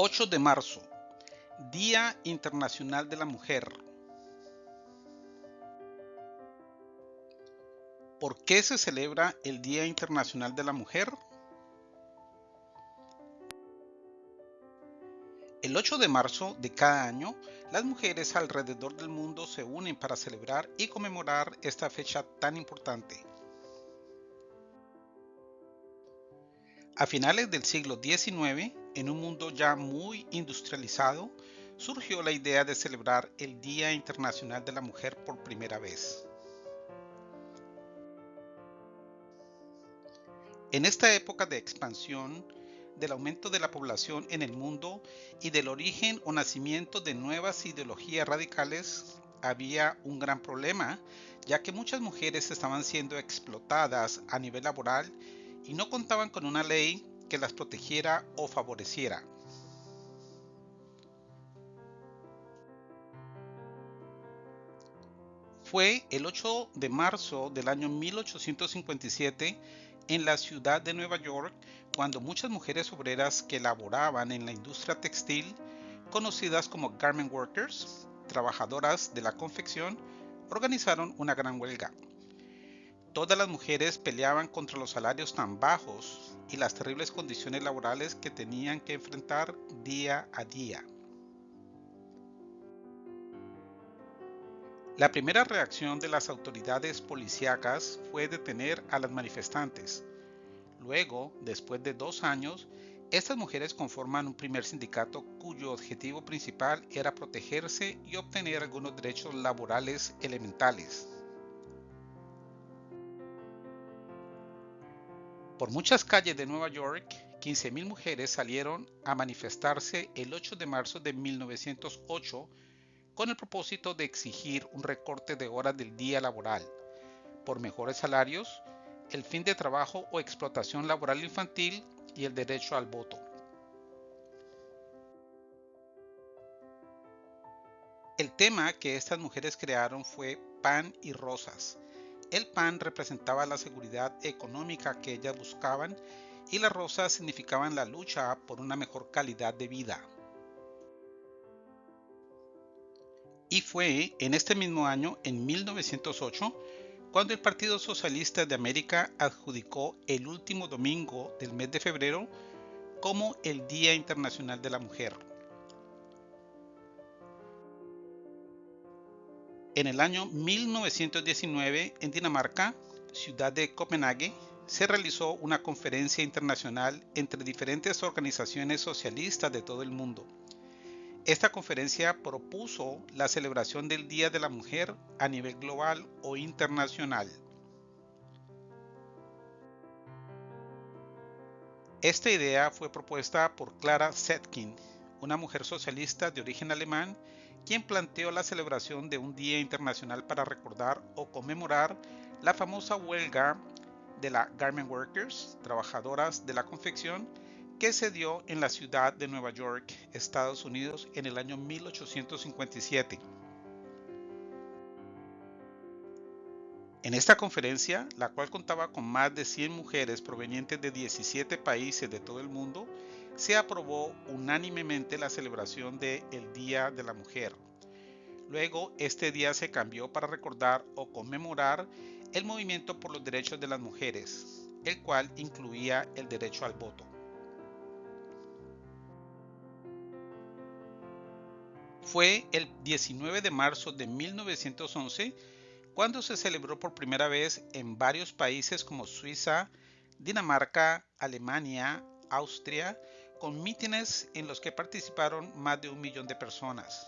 8 de marzo, Día Internacional de la Mujer. ¿Por qué se celebra el Día Internacional de la Mujer? El 8 de marzo de cada año, las mujeres alrededor del mundo se unen para celebrar y conmemorar esta fecha tan importante. A finales del siglo XIX, en un mundo ya muy industrializado, surgió la idea de celebrar el Día Internacional de la Mujer por primera vez. En esta época de expansión, del aumento de la población en el mundo y del origen o nacimiento de nuevas ideologías radicales, había un gran problema, ya que muchas mujeres estaban siendo explotadas a nivel laboral y no contaban con una ley que las protegiera o favoreciera. Fue el 8 de marzo del año 1857 en la ciudad de Nueva York cuando muchas mujeres obreras que laboraban en la industria textil, conocidas como garment workers, trabajadoras de la confección, organizaron una gran huelga. Todas las mujeres peleaban contra los salarios tan bajos y las terribles condiciones laborales que tenían que enfrentar día a día. La primera reacción de las autoridades policíacas fue detener a las manifestantes. Luego, después de dos años, estas mujeres conforman un primer sindicato cuyo objetivo principal era protegerse y obtener algunos derechos laborales elementales. Por muchas calles de Nueva York, 15.000 mujeres salieron a manifestarse el 8 de marzo de 1908 con el propósito de exigir un recorte de horas del día laboral, por mejores salarios, el fin de trabajo o explotación laboral infantil y el derecho al voto. El tema que estas mujeres crearon fue Pan y Rosas, el pan representaba la seguridad económica que ellas buscaban y las rosas significaban la lucha por una mejor calidad de vida. Y fue en este mismo año, en 1908, cuando el Partido Socialista de América adjudicó el último domingo del mes de febrero como el Día Internacional de la Mujer. En el año 1919, en Dinamarca, ciudad de Copenhague, se realizó una conferencia internacional entre diferentes organizaciones socialistas de todo el mundo. Esta conferencia propuso la celebración del Día de la Mujer a nivel global o internacional. Esta idea fue propuesta por Clara Zetkin, una mujer socialista de origen alemán quien planteó la celebración de un Día Internacional para recordar o conmemorar la famosa huelga de la Garment Workers, trabajadoras de la confección, que se dio en la ciudad de Nueva York, Estados Unidos, en el año 1857. En esta conferencia, la cual contaba con más de 100 mujeres provenientes de 17 países de todo el mundo, se aprobó unánimemente la celebración del el Día de la Mujer. Luego, este día se cambió para recordar o conmemorar el movimiento por los derechos de las mujeres, el cual incluía el derecho al voto. Fue el 19 de marzo de 1911 cuando se celebró por primera vez en varios países como Suiza, Dinamarca, Alemania, Austria, con mítines en los que participaron más de un millón de personas.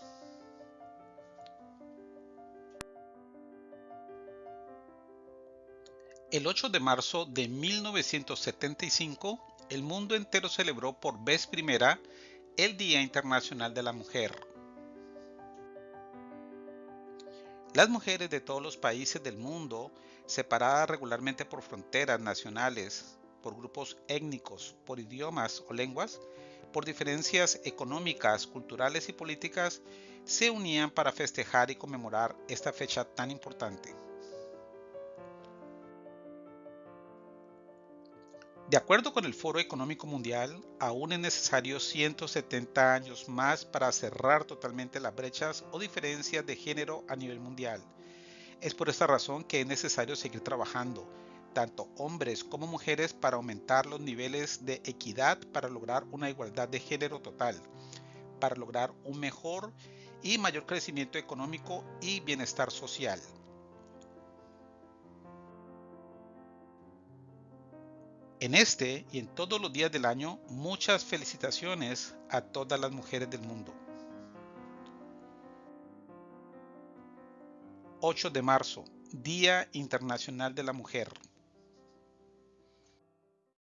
El 8 de marzo de 1975, el mundo entero celebró por vez primera el Día Internacional de la Mujer. Las mujeres de todos los países del mundo, separadas regularmente por fronteras nacionales, por grupos étnicos, por idiomas o lenguas, por diferencias económicas, culturales y políticas, se unían para festejar y conmemorar esta fecha tan importante. De acuerdo con el Foro Económico Mundial, aún es necesario 170 años más para cerrar totalmente las brechas o diferencias de género a nivel mundial. Es por esta razón que es necesario seguir trabajando, tanto hombres como mujeres, para aumentar los niveles de equidad para lograr una igualdad de género total, para lograr un mejor y mayor crecimiento económico y bienestar social. En este y en todos los días del año, muchas felicitaciones a todas las mujeres del mundo. 8 de marzo, Día Internacional de la Mujer.